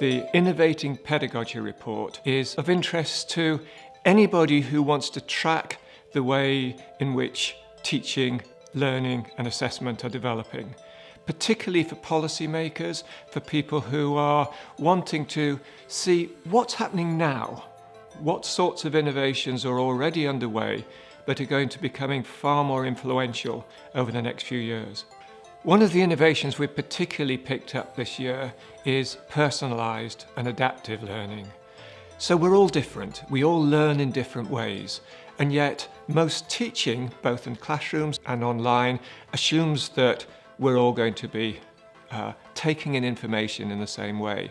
The Innovating Pedagogy Report is of interest to anybody who wants to track the way in which teaching, learning and assessment are developing, particularly for policymakers, for people who are wanting to see what's happening now, what sorts of innovations are already underway but are going to be becoming far more influential over the next few years. One of the innovations we've particularly picked up this year is personalised and adaptive learning. So we're all different, we all learn in different ways, and yet most teaching, both in classrooms and online, assumes that we're all going to be uh, taking in information in the same way.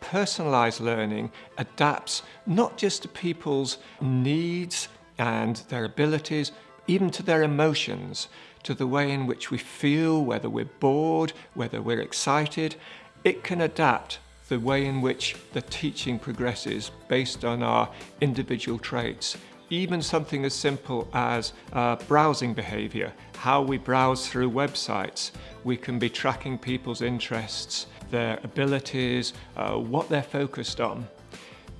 Personalised learning adapts not just to people's needs and their abilities, even to their emotions, to the way in which we feel, whether we're bored, whether we're excited. It can adapt the way in which the teaching progresses based on our individual traits. Even something as simple as uh, browsing behaviour, how we browse through websites. We can be tracking people's interests, their abilities, uh, what they're focused on.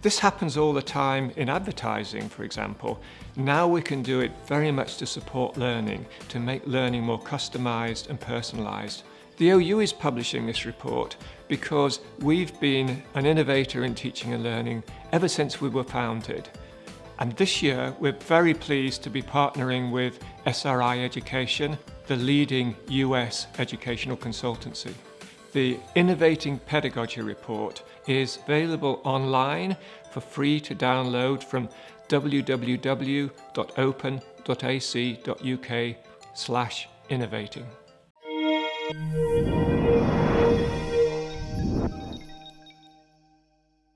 This happens all the time in advertising, for example. Now we can do it very much to support learning, to make learning more customised and personalised. The OU is publishing this report because we've been an innovator in teaching and learning ever since we were founded. And this year, we're very pleased to be partnering with SRI Education, the leading US educational consultancy. The Innovating Pedagogy Report is available online for free to download from www.open.ac.uk slash innovating.